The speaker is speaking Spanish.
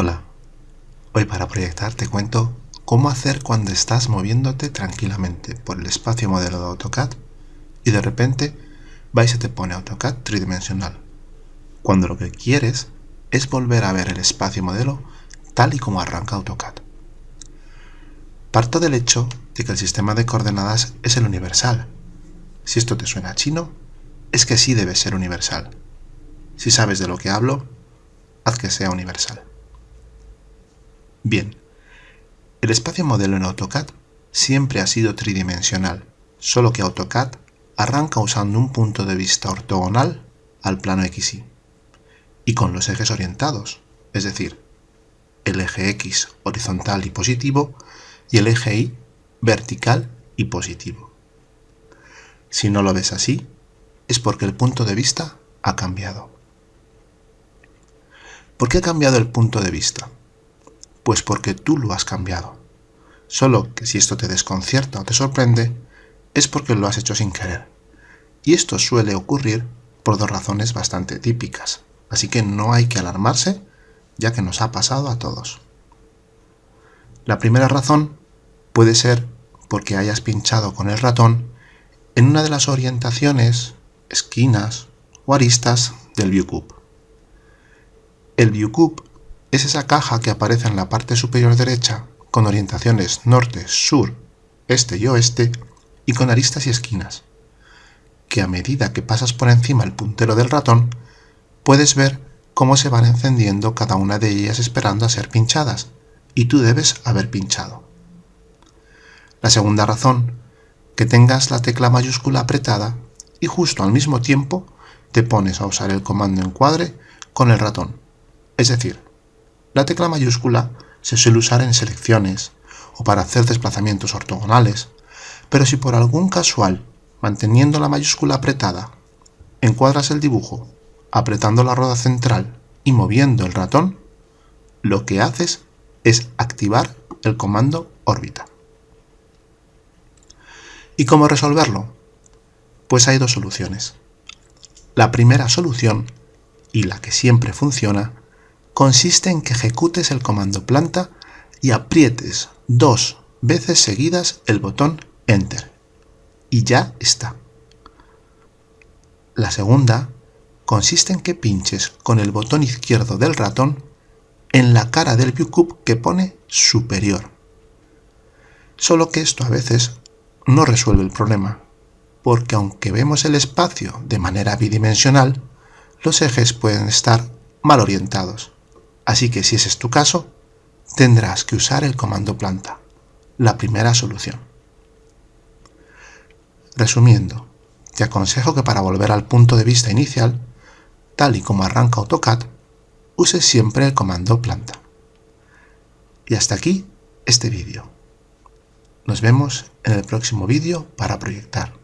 Hola, hoy para proyectar te cuento cómo hacer cuando estás moviéndote tranquilamente por el espacio modelo de AutoCAD y de repente va y te pone AutoCAD tridimensional, cuando lo que quieres es volver a ver el espacio modelo tal y como arranca AutoCAD. Parto del hecho de que el sistema de coordenadas es el universal. Si esto te suena chino, es que sí debe ser universal. Si sabes de lo que hablo, haz que sea universal. Bien, el espacio modelo en AutoCAD siempre ha sido tridimensional, solo que AutoCAD arranca usando un punto de vista ortogonal al plano XY y con los ejes orientados, es decir, el eje X horizontal y positivo y el eje Y vertical y positivo. Si no lo ves así, es porque el punto de vista ha cambiado. ¿Por qué ha cambiado el punto de vista? Pues porque tú lo has cambiado. Solo que si esto te desconcierta o te sorprende, es porque lo has hecho sin querer. Y esto suele ocurrir por dos razones bastante típicas, así que no hay que alarmarse, ya que nos ha pasado a todos. La primera razón puede ser porque hayas pinchado con el ratón en una de las orientaciones, esquinas o aristas del ViewCube. El ViewCube es esa caja que aparece en la parte superior derecha con orientaciones norte, sur, este y oeste y con aristas y esquinas, que a medida que pasas por encima el puntero del ratón, puedes ver cómo se van encendiendo cada una de ellas esperando a ser pinchadas, y tú debes haber pinchado. La segunda razón, que tengas la tecla mayúscula apretada y justo al mismo tiempo te pones a usar el comando encuadre con el ratón, es decir, la tecla mayúscula se suele usar en selecciones o para hacer desplazamientos ortogonales, pero si por algún casual, manteniendo la mayúscula apretada, encuadras el dibujo apretando la rueda central y moviendo el ratón, lo que haces es activar el comando órbita. ¿Y cómo resolverlo? Pues hay dos soluciones. La primera solución, y la que siempre funciona, consiste en que ejecutes el comando planta y aprietes dos veces seguidas el botón Enter. Y ya está. La segunda consiste en que pinches con el botón izquierdo del ratón en la cara del ViewCube que pone superior. Solo que esto a veces no resuelve el problema, porque aunque vemos el espacio de manera bidimensional, los ejes pueden estar mal orientados. Así que si ese es tu caso, tendrás que usar el comando planta, la primera solución. Resumiendo, te aconsejo que para volver al punto de vista inicial, tal y como arranca AutoCAD, uses siempre el comando planta. Y hasta aquí este vídeo. Nos vemos en el próximo vídeo para proyectar.